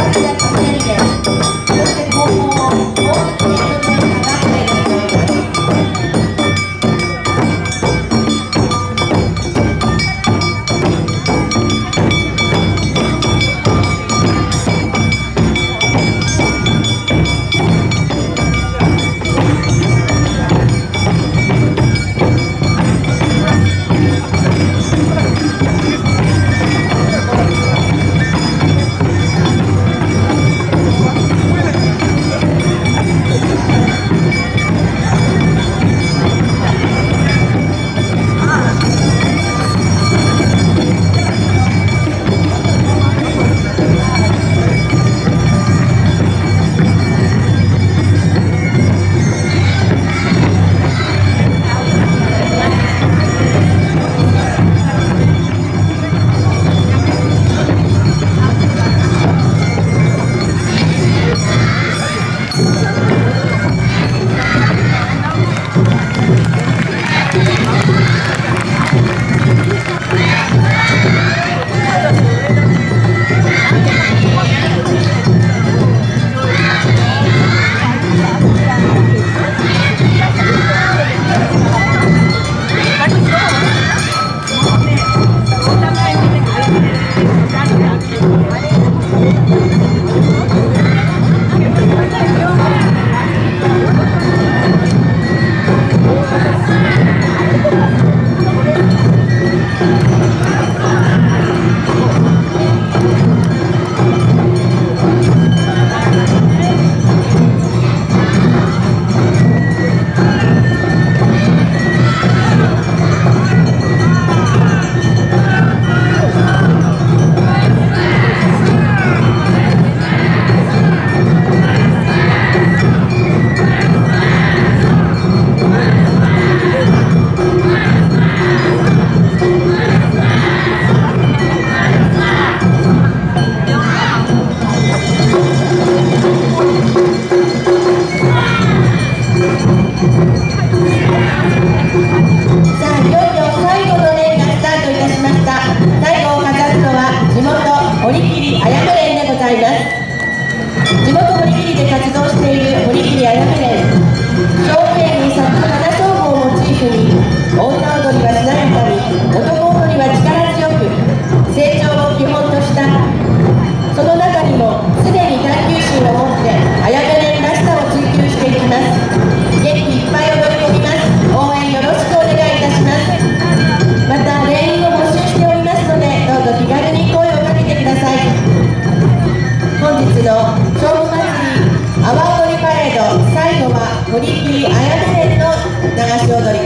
Let 堀切あやめ連でございます。地元堀切で活動している堀切あやめ連兵庫県に咲く花商法をモチーフに女堀木綾瀬の流し踊り。